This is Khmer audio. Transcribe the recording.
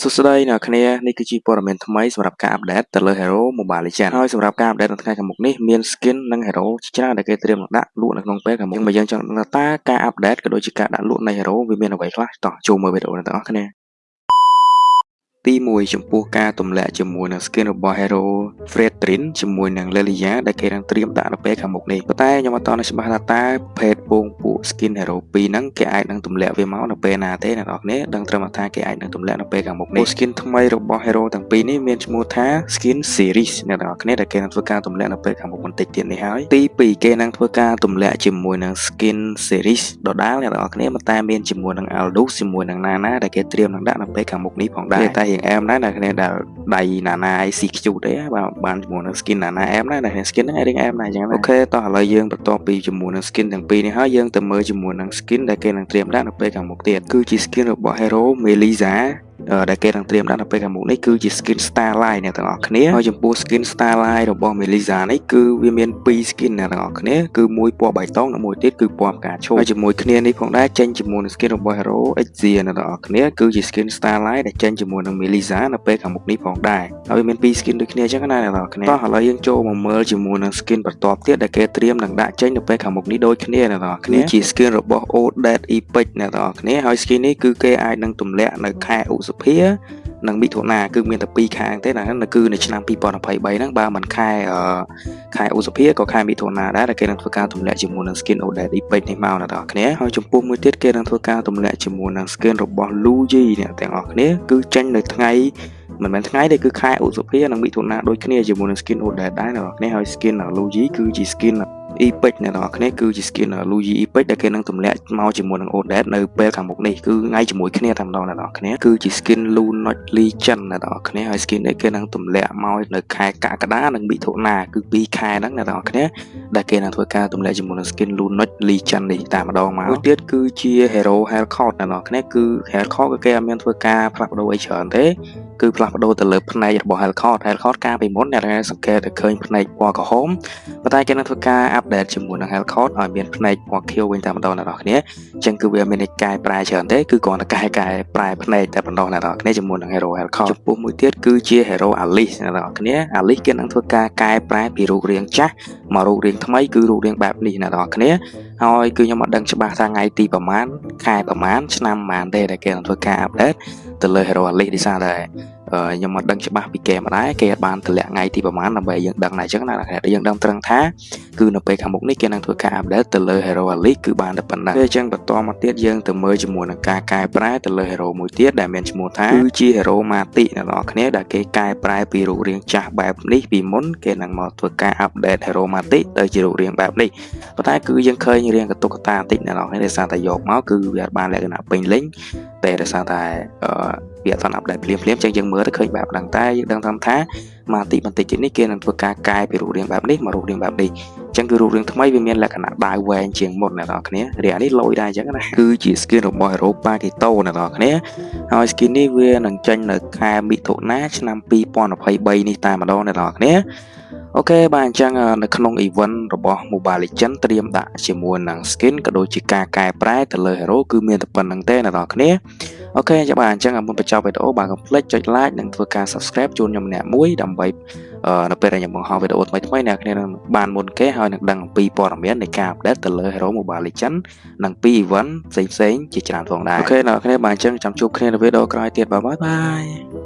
សួស្តីអ្នកគ្នានេះគឺជាព័ត៌មានថ្មីសម្រាប់ការអាប់ដេតទៅលើ Hero Mobile Legends ហើយសម្រាប់ការអាប់ដេតនៅថ្ងៃខាងមុខនេះមាន skin និង Hero ជាច្រើនដែលគេត្រៀមនឹងដាក់លក់នៅក្នុងពេលខាងមុខបើយើងចង់ដឹងថាតើការអាប់ដេតក៏ដូចជាការដាក់លក់នៃ Hero វាមានអ្វីខ្លះតោះចូលមើលវីដេអូនេះទាំងអស់គ្នា ទី1ចំពោះការទម្លាក់ជាមួយនឹង skin របស់ Hero Fredrin ជាមួយនឹង Lelia ដែលគេនឹងត្រៀមដាក់នៅពេលខាងមុខនេះប៉ុន្តែខ្ញុំអត់តន់ច្បាស់ថាតើភេទពងពួក skin Hero 2ហ្នឹងគេអាចនឹងទម្លាក់វាមកនៅពេលណាទេអ្នកនរគ្នាដឹងត្រឹមថាគេអាចនឹងទម្លាក់នៅពេលខាងមុខនេះ skin ថ្មីរបស់ Hero ទាំងពីរនេះមានឈ្មោះថា skin series អ្នកនរគ្នាដែលគេនឹងធ្វើការទម្លាក់នៅពេលខាងមុខបន្តិចទៀតនេះហើយទី2គេនឹងធ្វើការទម្លាក់ជាមួយនឹង skin series ដដែលអ្នកនរគ្នាតែមានជាមួយនឹង Aldous ជាមួយនឹង Nana ដែលគេត្រៀមនឹងដាក់នៅពេលខាងមុខនេះផងដែរតែរៀងអែមដែរអ្នកគ្នាដែលដៃ Nana ICQ ទេបាទបានជាមួយនឹង skin Nana អែមដែរអ្នកគ្នា skin ហ្នឹងរៀងអែមដែរអញ្ចឹងអូខេតោះឥឡូវយើងបន្តពីជាមួយនឹង skin ទាំងពីរនេះហើយយើងទៅមើលជាមួយនឹង skin ដែលគេនឹងត្រៀមដាក់នៅពេលខាងមុខទៀតគឺជា skin របស់ Hero Melisa ដែលគេនឹងត្រៀមដាក់នៅពេលខាងមុខនេះគឺជា skin Starlight អ្នកទាំងអស់គ្នាហើយចំពោះ skin Starlight របស់ Melisa នេះគឺវាមាន2 skin អ្នកទាំងអស់គ្នាគឺមួយពណ៌បៃតងនិងមួយទៀតគឺពណ៌ផ្កាឈូកហើយជាមួយគ្នានេះផងដែរចេញជាមួយនឹង skin របស់ Hero Exia អ្នកទាំងអស់គ្នាគឺជា skin Starlight ដែលចេញជាមួយនឹង Melisa នៅពេលខាងមុខនេះផងដែរហើយវាមាន2 skin ដូចគ្នាអញ្ចឹងណាអ្នកទាំងអស់គ្នាតោះឥឡូវយើងចូលមកមើលជាមួយនឹង skin បន្ទាប់ទៀតដែលគេត្រៀមនឹងដាក់ចេញនៅពេលខាងមុខនេះដូចគ្នាអ្នកទាំងអស់គ្នាជា skin របស់ Odet Epic អ្នកទាំងអស់គ្នាហើយ skin នេះគឺគេអាចនឹងទម្លាក់នៅខែឧសភានិងមិថុនាគឺមានតែ2ខាងទេណាគឺនៅឆ្នាំ2023ហ្នឹងបើមិនខែខែឧសភាក៏ខែមិថុនាដែរដែលគេនឹងធ្វើការទម្លាក់ជាមួយនឹង skin Odette Epic នេះមកអ្នកទាំងអស់គ្នាហើយចំពោះមួយទៀតគេនឹងធ្វើការទម្លាក់ជាមួយនឹង skin របស់ Luigi អ្នកទាំងអស់គ្នាគឺចេញនៅថ្ងៃមិនមែនថ្ងៃទេគឺខែឧសភានិងមិថុនាដូចគ្នាជាមួយនឹង skin Odette ដែរអ្នកទាំងអស់គ្នាហើយ skin Luigi គឺជា skin Epic អ្នកនរគ្នាគឺជា skin Luigi Epic ដែលគេនឹងទម្លាក់មកជាមួយនឹង Odette នៅពេលខាងមុខនេះគឺថ្ងៃជាមួយគ្នាតែម្ដងអ្នកនរគ្នាគឺជា skin Lunot Legend អ្នកនរគ្នាហើយ skin នេះគេនឹងទម្លាក់មកនៅខែកក្កដានិងមិថុនាគឺ2ខែហ្នឹងអ្នកនរគ្នាដែលគេនឹងធ្វើការទម្លាក់ជាមួយនឹង skin Lunot Legend នេះតែម្ដងមកមួយទៀតគឺជា Hero Hellcat អ្នកនរគ្នាគឺ Hellcat ក៏គេអត់មានធ្វើការផ្លាស់ប្ដូរអីច្រើនទេគឺផ្លាស់ប្ដូរទៅលើផ្នែករបស់ Hellcat Hellcat កាលពីមុនអ្នកសង្កេតឃើញផ្នែកពណ៌ក្រហមប៉ុន្តែគេនឹងធ្វើការអាប់ដេតជាមួយនឹង Hellcat ឲ្យមានផ្នែកពណ៌ខៀវវិញតែម្ដងអ្នកនរគ្នាអញ្ចឹងគឺវាមាននៃកែប្រែច្រើនទេគឺគ្រាន់តែកែកែប្រែផ្នែកតែម្ដងអ្នកនរគ្នាជាមួយនឹង Hero Hellcat ចំពោះមួយទៀតគឺជា Hero Alice អ្នកនរគ្នា Alice គេនឹងធ្វើការកែប្រែពីរូបរាងចាស់មករូបរាងថ្មីគឺរូបរាងបែបនេះអ្នកនរគ្នាហើយគឺខ្ញុំអត់ដឹងច្បាស់ថាថ្ងៃទីប្រហែលខែប្រហែលឆ្នាំប្រហែលទេដែលគេនឹងធ្វើការអាប់ដេតទៅលើ Hero Alice នេះសារតែខ្ញុំមិនដឹងច្បាស់ពីគេមកដែរគេបានតម្លាក់ថ្ងៃទីប្រហែលដើម្បីយើងដឹងដែរអញ្ចឹងណាយើងដឹងត្រឹងថាគឺនៅពេលខាងមុខនេះគេនឹងធ្វើការអាប់ដេតទៅលើ Hero Elite គឺបានតែប៉ុណ្ណឹងអញ្ចឹងបន្តមកទៀតយើងទៅមើលជាមួយនឹងការកែប្រែទៅលើ Hero មួយទៀតដែលមានឈ្មោះថាគឺជា Hero Matic អ្នកនរគ្នាដែលគេកែប្រែពីរូបរាងចាស់បែបនេះពីមុនគេនឹងមកធ្វើការអាប់ដេត Hero Matic ទៅជារូបរាងបែបនេះប៉ុន្តែគឺយើងឃើញរាងកតុកកតាបន្តិចអ្នកនរគ្នាដោយសារតែយកមកគឺវាបានលក្ខណៈពេញលេញតែដោយសារតែ វាអត់ទាន់អាប់ដេតភ្លាមភ្លាមចឹងយើងមើលទៅឃើញបែបហ្នឹងតែយើងដឹងតាមថាមកទីបន្តិចទៀតនេះគេនឹងធ្វើការកែពីរូបរាងបែបនេះមករូបរាងបែបនេះអញ្ចឹងគឺរូបរាងថ្មីវាមានលក្ខណៈដាវវែងជាងមុនអ្នកនរគ្នារាងនេះលយដែរអញ្ចឹងណាគឺជា skin របស់ Hero Pakito អ្នកនរគ្នាហើយ skin នេះវានឹងចេញនៅខែមិថុនាឆ្នាំ2023នេះតែម្ដងអ្នកនរគ្នាokay បាទអញ្ចឹងនៅក្នុង event របស់ Mobile Legends ត្រៀមដាក់ជាមួយនឹង skin ក៏ដូចជាការកែប្រែទៅលើ hero គឺមានតែប៉ុណ្្នឹងទេអ្នកនរគ្នា okay ចាំបាទអញ្ចឹងមុនបញ្ចប់វីដេអូបាទកុំភ្លេចចុច like និងធ្វើការ subscribe ជូនខ្ញុំម្នាក់មួយដើម្បីនៅពេលដែលខ្ញុំបង្ហោះវីដេអូថ្មីៗអ្នកគ្នានឹងបានមុនគេហើយនឹងដឹងអំពីព័ត៌មាននៃការ update ទៅលើ Hero Mobile Legends និងពី event ផ្សេងៗជាច្រើនផងដែរ okay អ្នកគ្នាបាទអញ្ចឹងចាំជួបគ្នានៅវីដេអូក្រោយទៀត bye byeយ